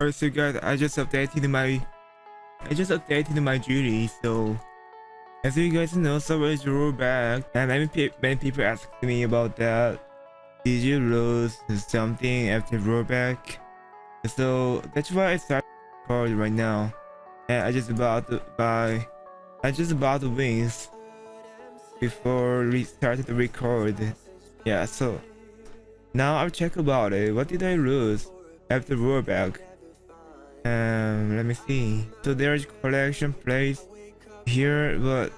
Alright, so guys, I just updated my, I just updated my duty. So, as you guys know, Subway is back, and many, pe many people asked me about that. Did you lose something after rollback? So that's why I started record right now, and I just about to buy, I just about the wings before we started to record. Yeah, so now I'll check about it. What did I lose after rollback? Um, let me see. So there's collection place here, but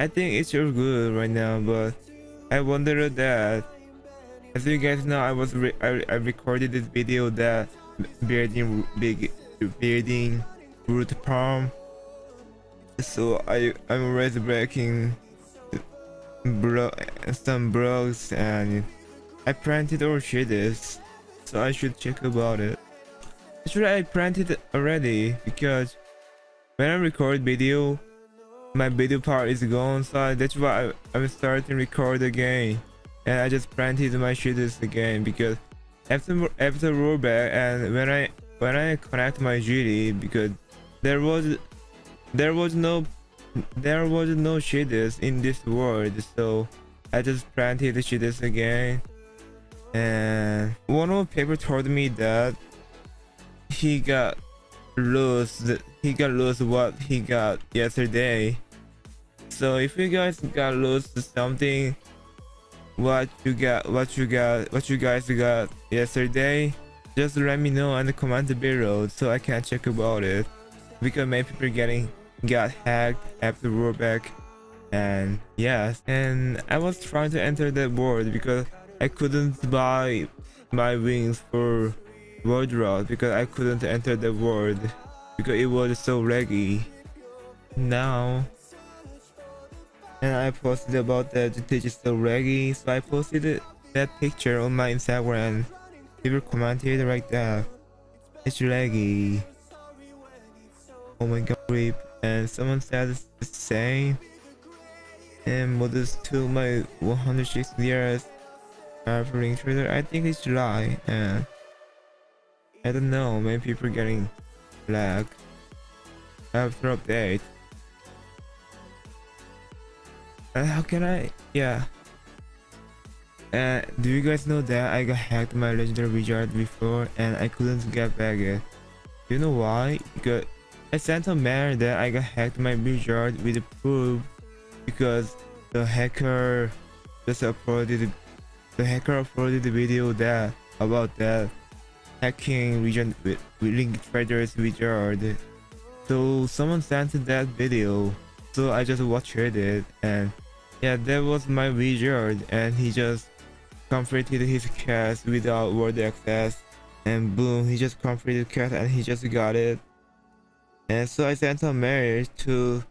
I think it's all good right now. But I wonder that, as you guys know, I was I, I recorded this video that building big building root palm. So I I'm already breaking bro some blocks and I planted all shaders, so I should check about it. Actually, I planted already because when I record video, my video part is gone, so that's why I, am starting to record again. And I just planted my shaders again because after after rollback and when I when I connect my GD because there was there was no there was no shaders in this world, so I just planted the shaders again. And one of the people told me that he got lost he got lost what he got yesterday. So if you guys got lost something what you got what you got what you guys got yesterday just let me know in the comment below so i can check about it. Because many people getting got hacked after rollback and yes and i was trying to enter that world because i couldn't buy my wings for world route because I couldn't enter the world because it was so laggy. Now, and I posted about that it is so laggy, so I posted that picture on my Instagram. People commented like that. It's laggy. Oh my god, rip. And someone said the same. And models to my 106 years traveling trader. I think it's July. And I don't know, maybe people getting lag after update. Uh, how can I? Yeah. Uh, do you guys know that I got hacked my legendary wizard before and I couldn't get back it? You know why? Because I sent a mail that I got hacked my wizard with proof because the hacker just uploaded the hacker uploaded the video that about that hacking region with, link traders wizard so someone sent that video so i just watched it and yeah that was my wizard and he just completed his cast without world access and boom he just completed cast and he just got it. And so i sent a mail to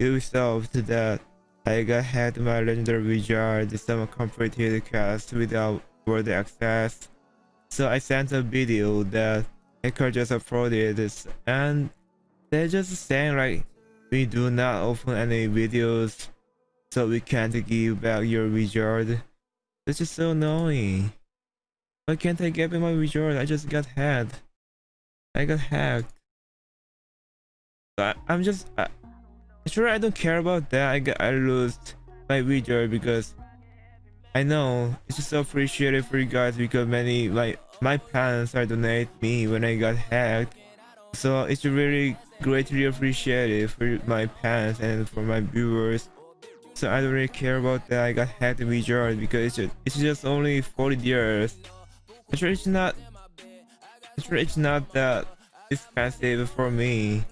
ubisoft that i got had my legendary wizard someone completed cast without world access so I sent a video that hacker just uploaded and they're just saying like we do not open any videos so we can't give back your wizard. This is so annoying. Why can't I get back my wizard? I just got hacked. I got hacked. I, I'm just I, sure I don't care about that. I got I lost my wizard because I know it's just so appreciated for you guys because many like my parents are donate me when I got hacked. So it's really greatly appreciated for my parents and for my viewers. So I don't really care about that I got hacked in wizard because it's just, it's just only 40 years. Actually it's not actually it's not that expensive for me.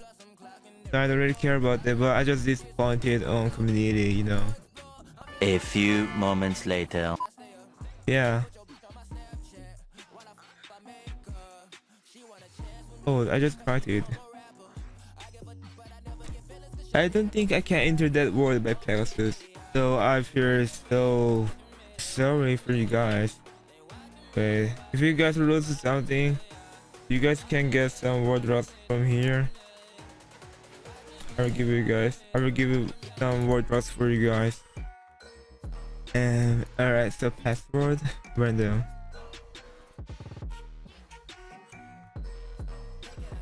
So I don't really care about that but I just disappointed on community, you know. A few moments later. Yeah. Oh, I just it. I don't think I can enter that world by Pegasus. So I feel so sorry for you guys. But if you guys lose something, you guys can get some world drops from here. I will give you guys. I will give you some world drops for you guys. And alright, so password random.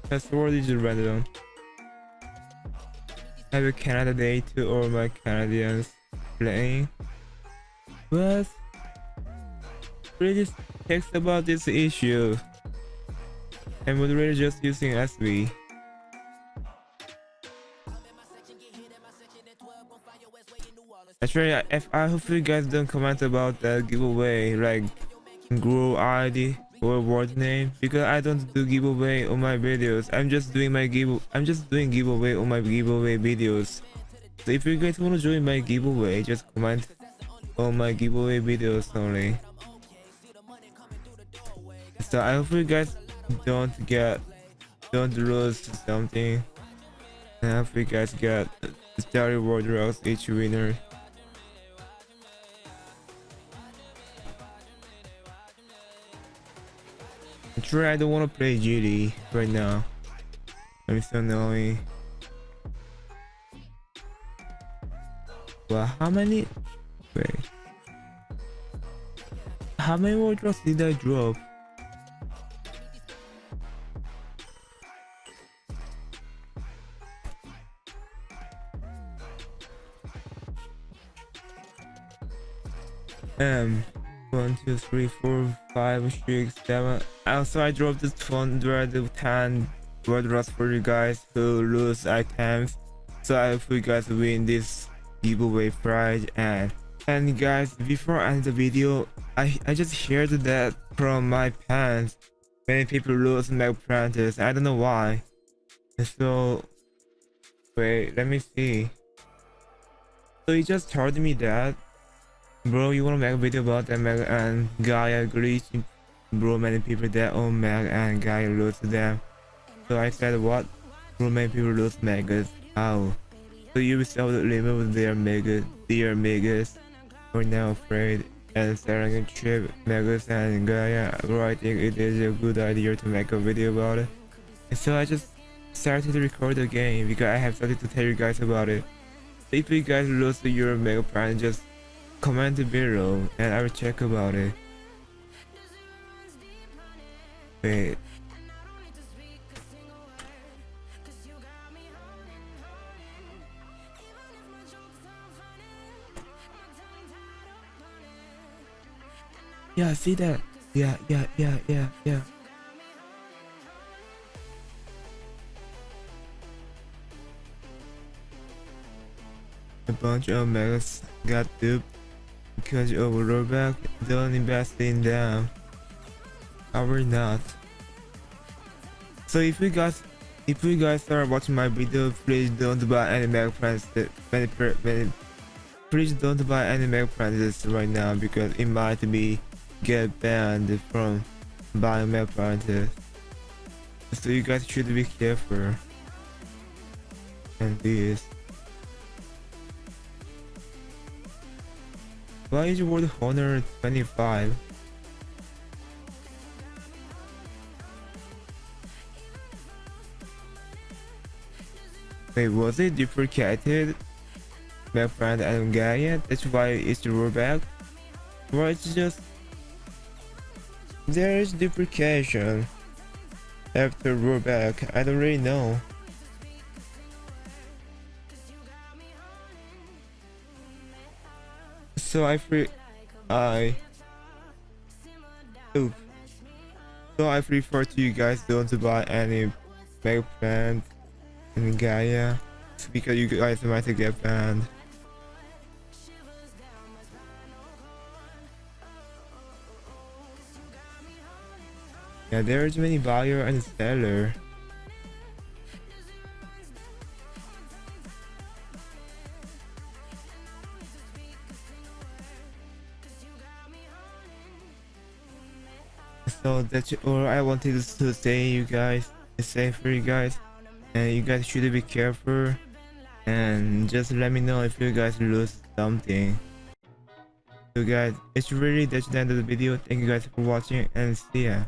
password is random. Have a Canada Day to all my Canadians playing. But really text about this issue. And moderator just using SV. Actually, if I hope you guys don't comment about that giveaway, like grow ID or word name, because I don't do giveaway on my videos. I'm just doing my give. I'm just doing giveaway on my giveaway videos. So if you guys want to join my giveaway, just comment on my giveaway videos only. So I hope you guys don't get, don't lose something. I hope you guys get Star Wars Rocks each winner. Actually, I don't want to play GD right now. I'm so annoying. Well, how many? Wait. How many drops did I drop? Um, one, two, three, four, five, six, seven. Also, I dropped this phone where the 10 word drops for you guys who lose items. So I hope you guys win this giveaway prize and and guys before I end the video I I just heard that from my pants many people lose Meg Prentice I don't know why so wait let me see so he just told me that bro you wanna make a video about that Meg and Gaia glitch bro many people that own oh, Meg and Gaia lose them. So I said what? Bro many people lose Megas. How? So Ubisoft removed their mega their megas. We're now afraid. And selling a chip megas and Gaia well, I think it is a good idea to make a video about it. And so I just started to record the game because I have something to tell you guys about it. If you guys lose your mega prime just comment below and I will check about it. Wait. Yeah, see that? Yeah, yeah, yeah, yeah, yeah. A bunch of megas got duped because of rollback. Don't invest in them. Or not. So if you guys if you guys are watching my video, please don't buy any many, many please don't buy any mega plans right now because it might be get banned from buying mega plans. So you guys should be careful. And this. Why is World Honor 25? Wait, was it duplicated? My friend and Gaia, that's why it's rollback? Or it's just... There is duplication after rollback, I don't really know. So I free... I... Oop. So I prefer to you guys don't buy any mega plant in Gaia because you guys might get banned. Yeah, there's many buyer and seller. so that's all i wanted to say you guys it's safe for you guys and you guys should be careful and just let me know if you guys lose something. So guys it's really that's the end of the video. Thank you guys for watching and see ya.